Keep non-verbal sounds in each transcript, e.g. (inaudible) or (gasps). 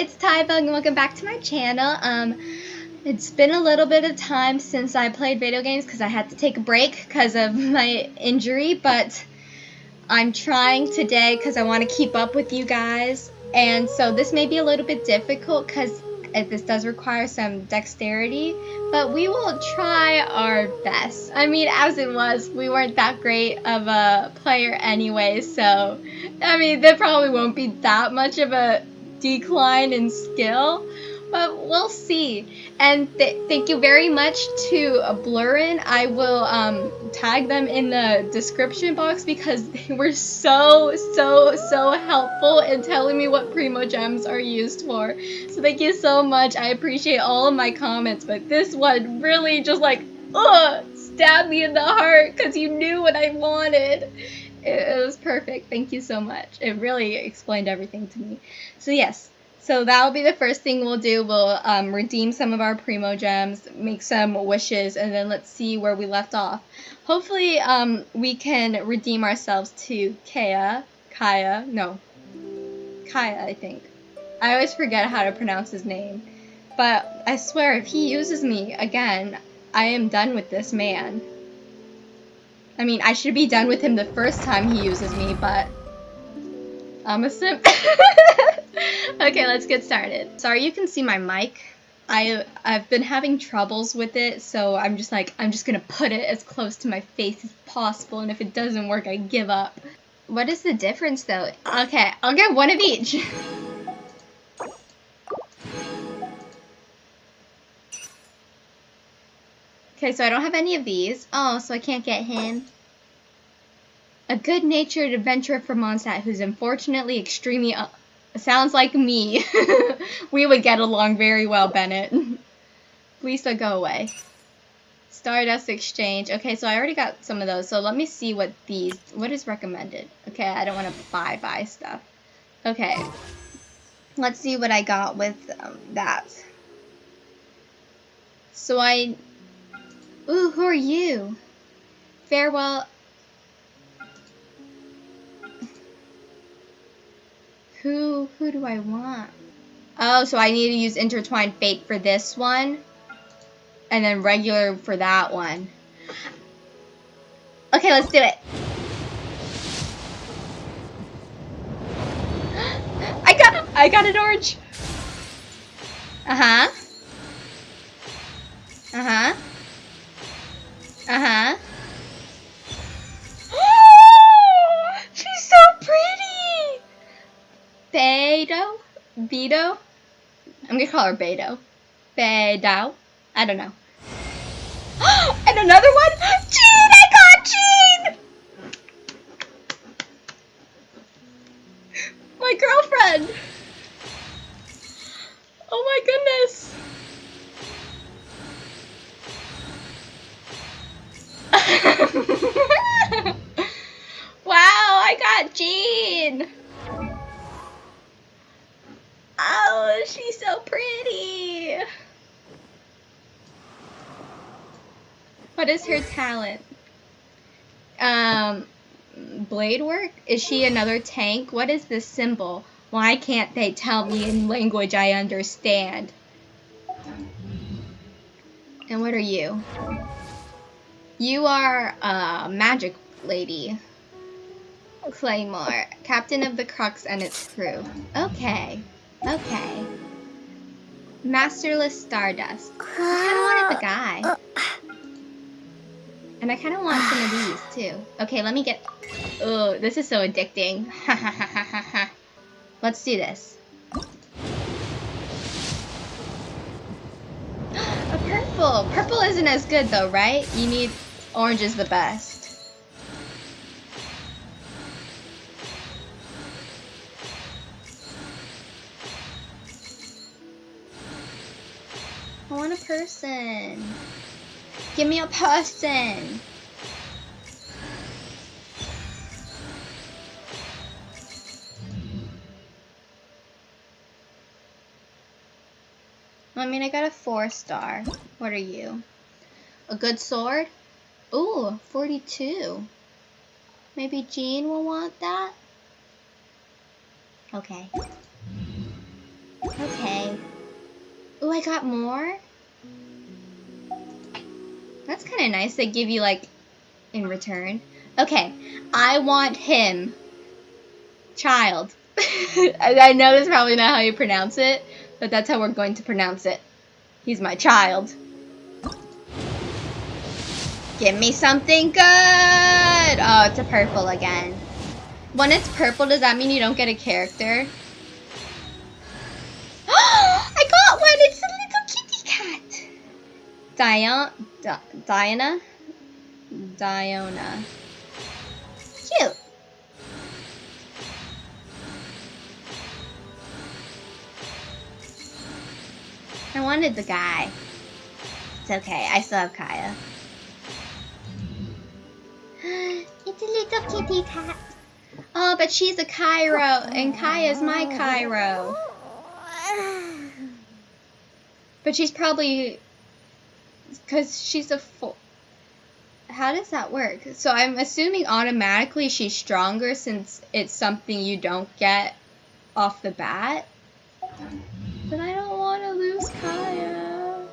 it's Tybug and welcome back to my channel. Um, it's been a little bit of time since I played video games because I had to take a break because of (laughs) my injury, but I'm trying today because I want to keep up with you guys. And so this may be a little bit difficult because this does require some dexterity, but we will try our best. I mean, as it was, we weren't that great of a player anyway, so I mean, there probably won't be that much of a decline in skill, but we'll see. And th thank you very much to Blurrin. I will um, tag them in the description box because (laughs) they were so, so, so helpful in telling me what Primogems are used for. So thank you so much. I appreciate all of my comments, but this one really just like, ugh, stabbed me in the heart because you knew what I wanted it, was perfect. Thank you so much. It really explained everything to me. So yes, so that will be the first thing we'll do. We'll um, redeem some of our Primogems, make some wishes, and then let's see where we left off. Hopefully, um, we can redeem ourselves to Kaya. Kaya, no, Kaya, I think. I always forget how to pronounce his name. But I swear, if he uses me again, I am done with this man. I mean, I should be done with him the first time he uses me, but I'm a simp. (laughs) okay, let's get started. Sorry you can see my mic. I, I've been having troubles with it, so I'm just like, I'm just gonna put it as close to my face as possible, and if it doesn't work, I give up. What is the difference, though? Okay, I'll get one of each. (laughs) Okay, so I don't have any of these. Oh, so I can't get him. A good-natured adventurer from Mondstadt who's unfortunately extremely... Uh, sounds like me. (laughs) we would get along very well, Bennett. (laughs) Lisa, go away. Stardust Exchange. Okay, so I already got some of those. So let me see what these... What is recommended? Okay, I don't want to buy, buy stuff. Okay. Let's see what I got with um, that. So I Ooh, who are you? Farewell. Who, who do I want? Oh, so I need to use Intertwined Fate for this one. And then regular for that one. Okay, let's do it. (gasps) I got I got an orange. Uh-huh. Uh-huh. Uh-huh. (gasps) She's so pretty! Beto? Beto? I'm gonna call her Beto. Beto. I don't know. (gasps) and another one? Jean! I got Jean! My girlfriend! (gasps) Oh my goodness! (laughs) wow, I got Jean. Oh, she's so pretty. What is her talent? Um, blade work? Is she another tank? What is this symbol? Why can't they tell me in language I understand? And what are you? You are a magic lady. Claymore, captain of the Crux and its crew. Okay, okay. Masterless Stardust. I kind of wanted the guy. And I kind of want some of these, too. Okay, let me get... Oh, this is so addicting. (laughs) Let's do this. (gasps) A purple! Purple isn't as good, though, right? You need Orange is the best. I want a person. Give me a person. I mean, I got a four star. What are you? A good sword? Ooh, 42. Maybe Jean will want that? Okay. Let's I got more? That's kind of nice. They give you, like, in return. Okay, I want him. Child. (laughs) I know that's probably not how you pronounce it, but that's how we're going to pronounce it. He's my child. Give me something good! Oh, it's a purple again. When it's purple, does that mean you don't get a character? (gasps) I got one! It's a little kitty cat! Dion Di Diana? Diona. Cute. I wanted the guy. It's okay, I still have Kaya. It's a little kitty cat. Oh, but she's a Cryo, and Kaya's my Cryo. But she's probably... Because she's a full... How does that work? So I'm assuming automatically she's stronger since it's something you don't get off the bat. But I don't want to lose Kaya.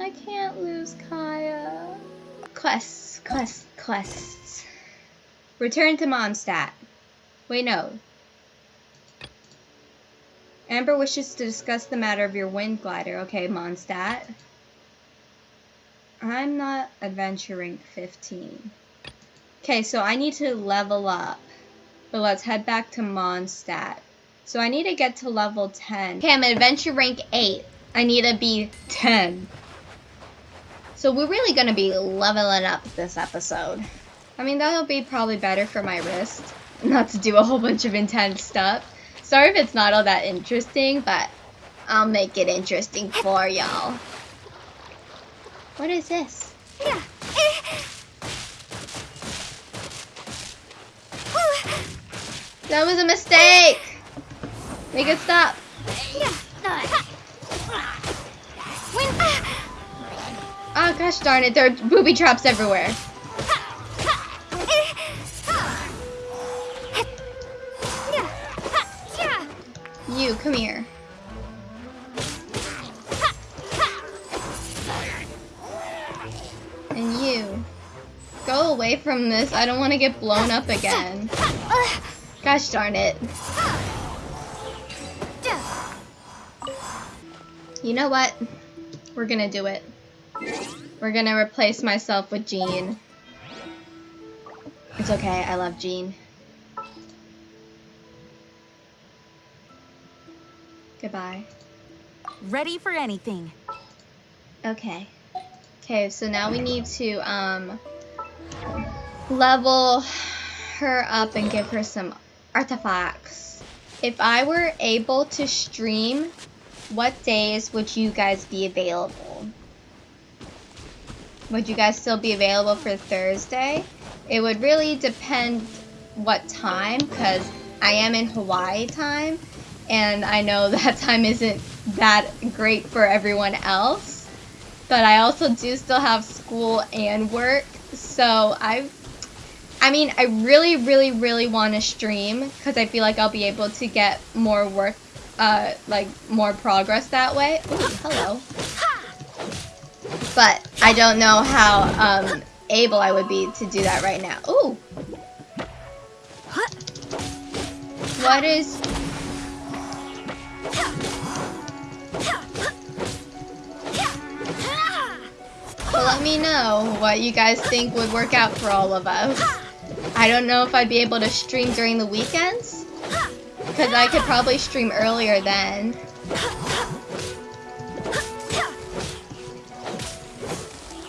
I can't lose Kaya. Quests, quests, quests. Return to Mondstadt. Wait, no. Amber wishes to discuss the matter of your wind glider. Okay, Mondstadt. I'm not adventuring 15. Okay, so I need to level up. But let's head back to Mondstadt. So I need to get to level 10. Okay, I'm adventure rank 8. I need to be 10. So we're really going to be leveling up this episode. I mean, that'll be probably better for my wrist. Not to do a whole bunch of intense stuff. Sorry if it's not all that interesting, but I'll make it interesting for y'all. What is this? That was a mistake! Make it stop. Gosh darn it, there are booby traps everywhere. You, come here. And you. Go away from this. I don't want to get blown up again. Gosh darn it. You know what? We're gonna do it. We're gonna replace myself with Jean. It's okay, I love Jean. Goodbye. Ready for anything. Okay. Okay, so now we need to um level her up and give her some artifacts. If I were able to stream, what days would you guys be available? Would you guys still be available for Thursday? It would really depend what time, because I am in Hawaii time, and I know (laughs) that time isn't that great for everyone else. But I also do still have school and work, so I I mean, I really, really, really want to stream because I feel like I'll be able to get more work, uh, like more progress that way. Ooh, hello. But I don't know how um, able I would be to do that right now. Ooh. What is... Well, let me know what you guys think would work out for all of us. I don't know if I'd be able to stream during the weekends. Because I could probably stream earlier then.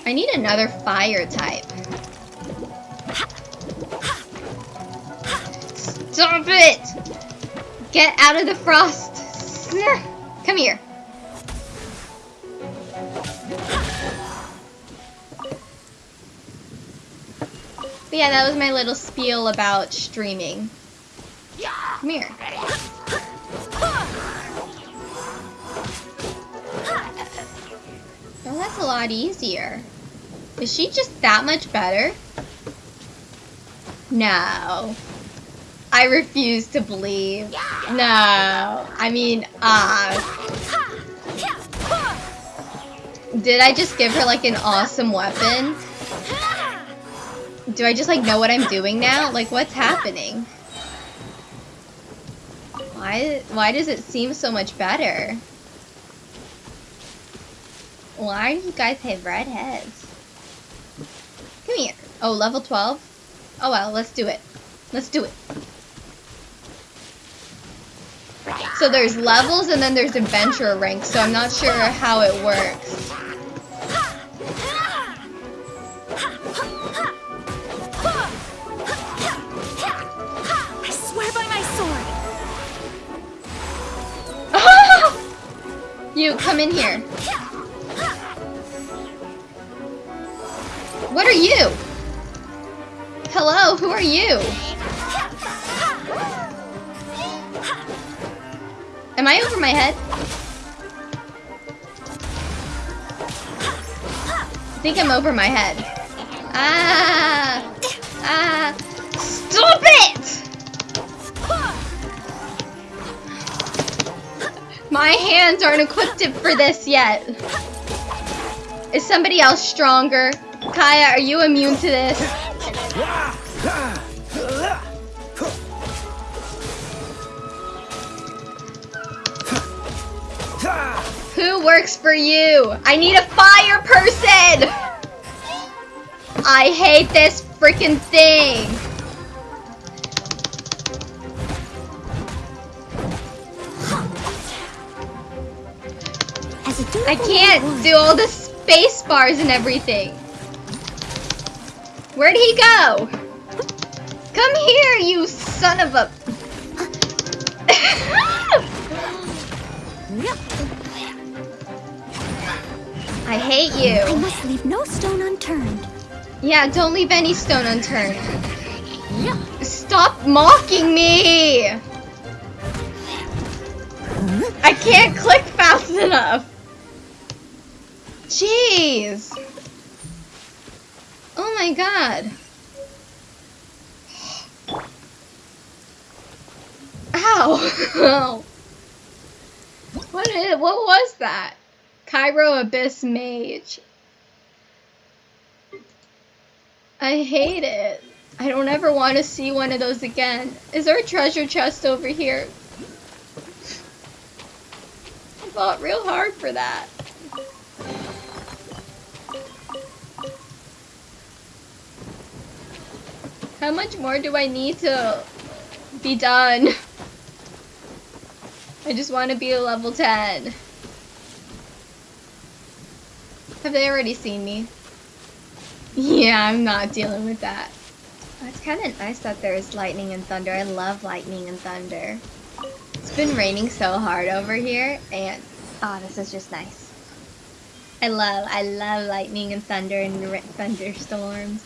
I need another fire type. Stop it! Get out of the frost! Come here. But yeah, that was my little spiel about streaming. Come here. Oh, that's a lot easier. Is she just that much better? No. I refuse to believe. No. I mean, ah. Uh, Did I just give her like an awesome weapon? Do I just like know what I'm doing now? Like what's happening? Why why does it seem so much better? Why do you guys have red heads? Come here. Oh, level 12? Oh well, let's do it. Let's do it. So there's levels and then there's adventure ranks, so I'm not sure how it works. I swear by my sword. (laughs) you, come in here. What are you? Hello, who are you? Am I over my head? I think I'm over my head. Ah! Ah! Stop it! My hands aren't equipped for this yet. Is somebody else stronger? Kaya, are you immune to this? Who works for you? I need a fire person! I hate this freaking thing! As a dutiful I can't do all the space bars and everything. Where'd he go? Come here, you son of a... (laughs) I hate you. I must leave no stone unturned. Yeah, don't leave any stone unturned. Stop mocking me! I can't click fast enough. Jeez. Oh my god. Ow. (laughs) what is, what was that? Cryo Abyss Mage. I hate it. I don't ever want to see one of those again. Is there a treasure chest over here? I fought real hard for that. How much more do I need to be done? I just want to be a level 10. Have they already seen me? Yeah, I'm not dealing with that. It's kind of nice that there's lightning and thunder. I love lightning and thunder. It's been raining so hard over here, and oh, this is just nice. I love, I love lightning and thunder and thunderstorms.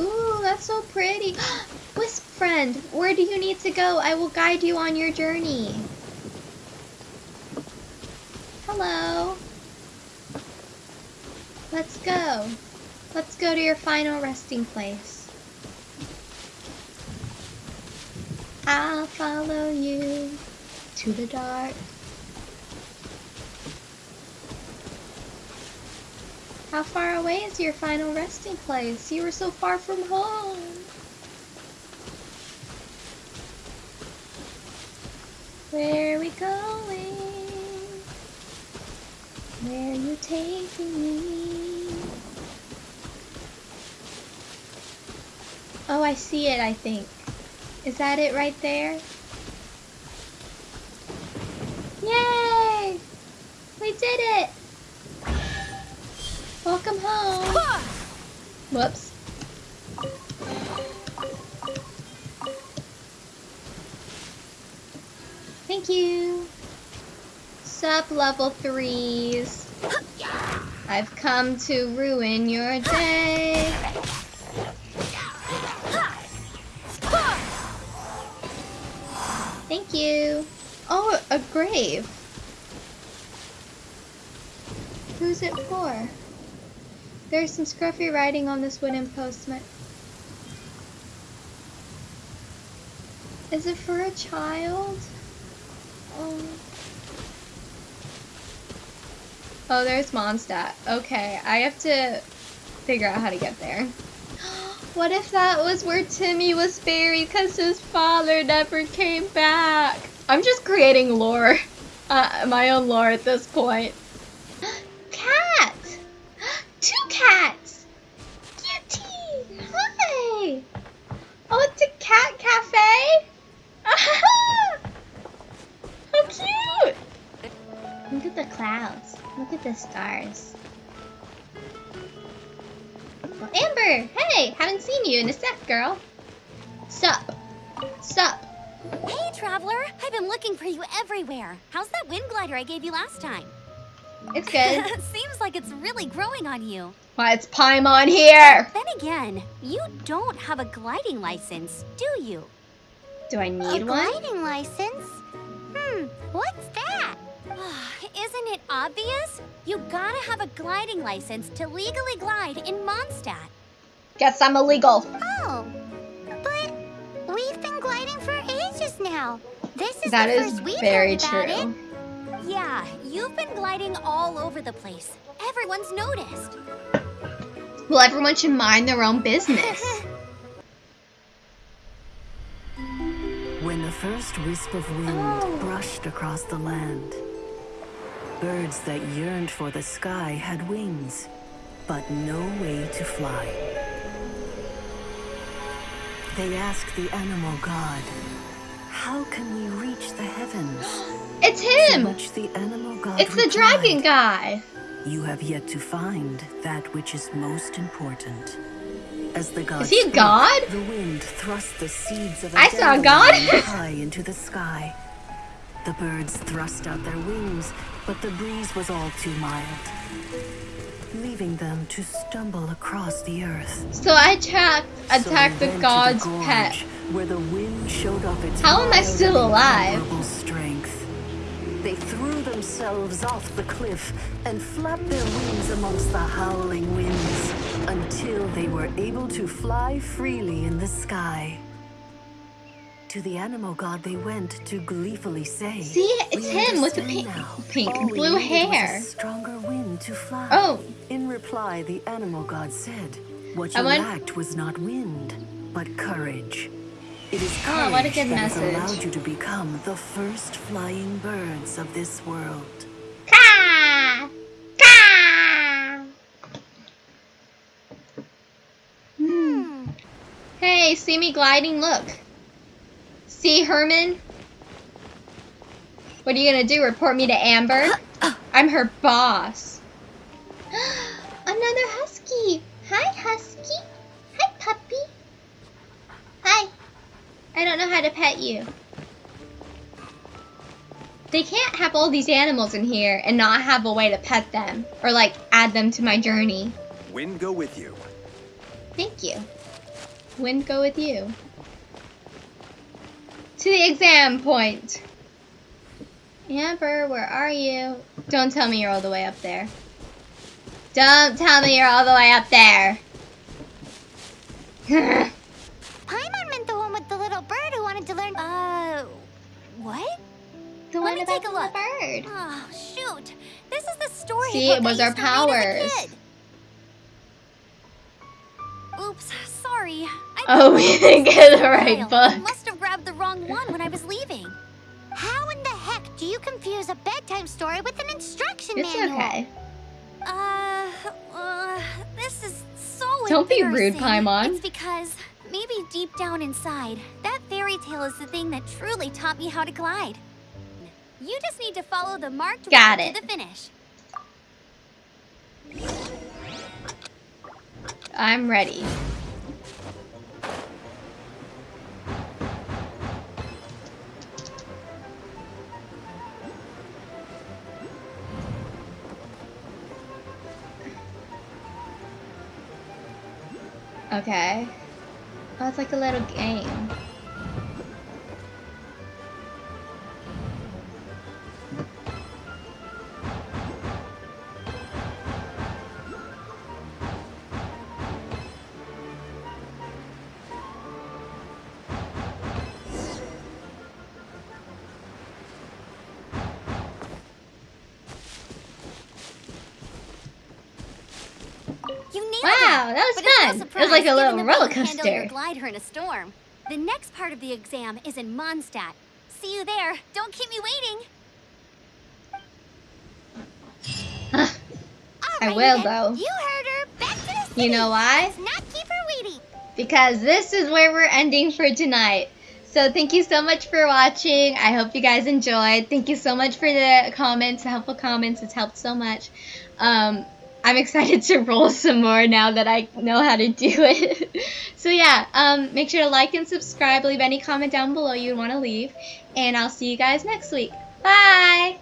Ooh, that's so pretty. (gasps) Wisp friend, where do you need to go? I will guide you on your journey. Hello. Let's go. Let's go to your final resting place. I'll follow you to the dark. How far away is your final resting place? You were so far from home. Where are we going? Where are you taking me? Oh, I see it, I think. Is that it right there? Yay! We did it! Welcome home. Whoops. Thank you. Sup, level threes. I've come to ruin your day. Thank you. Oh, a grave. Who's it for? There's some scruffy writing on this wooden postman. Is it for a child? Oh. Oh, there's Mondstadt. Okay, I have to figure out how to get there. (gasps) What if that was where Timmy was buried because his father never came back? I'm just creating lore. (laughs) Uh, my own lore at this point. Cats! Cutie! Hi! Oh, it's a cat cafe? (laughs) How cute! Look at the clouds. Look at the stars. Well, Amber! Hey! Haven't seen you in a sec, girl. Sup? Sup? Hey, Traveler! I've been looking for you everywhere. How's that wind glider I gave you last time? It's good. (laughs) Seems like it's really growing on you. Why, it's Paimon here! Then again, you don't have a gliding license, do you? Do I need a one? gliding license? Hmm, what's that? (sighs) Isn't it obvious? You gotta have a gliding license to legally glide in Mondstadt. Guess I'm illegal. Oh, but we've been gliding for ages now. This is That the is first we've very heard about true. It. Yeah, you've been gliding all over the place. Everyone's noticed. Well, everyone should mind their own business. (laughs) When the first wisp of wind Oh. brushed across the land, birds that yearned for the sky had wings, but no way to fly. They asked the animal god, How can we reach the heavens? (gasps) it's him! the It's the dragon guy! You have yet to find that which is most important. As the god Is he a god? The wind thrust the seeds of a I saw a god. high (laughs) into the sky. The birds thrust out their wings, but the breeze was all too mild, leaving them to stumble across the earth. So I attacked, So attacked they the god's gorge, pet. where the wind showed off its How am I still alive? strength. They threw themselves off the cliff and flapped their wings amongst the howling winds until they were able to fly freely in the sky. To the animal god they went to gleefully say, See, it's him with the pink- now. pink, we blue needed was a hair." stronger wind to fly." Oh. In reply, the animal god said, "What you lacked was not wind, but courage. It is Oh, courage what a good that has allowed you to become the first flying birds of this world." Ka! Ka! Hmm. Hey, see me gliding? Look. See, Herman? What are you gonna do? Report me to Amber? I'm her boss. (gasps) Another husky. Hi, husky. Hi, puppy. Hi. I don't know how to pet you. They can't have all these animals in here and not have a way to pet them or like add them to my journey. Wind go with you. Thank you. Wind go with you. To the exam point. Amber, where are you? Don't tell me you're all the way up there. Don't tell me you're all the way up there. (laughs) Oh, shoot. This is the story See, it was our used to read as a powers. Oops, sorry. I Oh, we didn't get the right file. I must have grabbed the wrong one when I was leaving. How in the heck do you confuse a bedtime story with an instruction It's manual? okay. Uh, uh, this is so Don't be rude. Paimon. It's because maybe deep down inside, that fairy tale is the thing that truly taught me how to glide. You just need to follow the marked Got route it. to the finish. I'm ready. Okay. Oh, it's like a little game. Like a little roller can handle your glider in a storm. The next part of the exam is in Mondstadt. See you there. Don't keep me waiting. I Alrighty will, though. You heard her. Back to the city. You know why? Let's not keep her waiting. because this is where we're ending for tonight. So thank you so much for watching. I hope you guys enjoyed. Thank you so much for the comments, the helpful comments. It's helped so much. Um, I'm excited to roll (laughs) some more now that I know how to do it. (laughs) so yeah, um, make sure to like and subscribe. Leave any comment down below you'd want to leave. And I'll see you guys next week. Bye!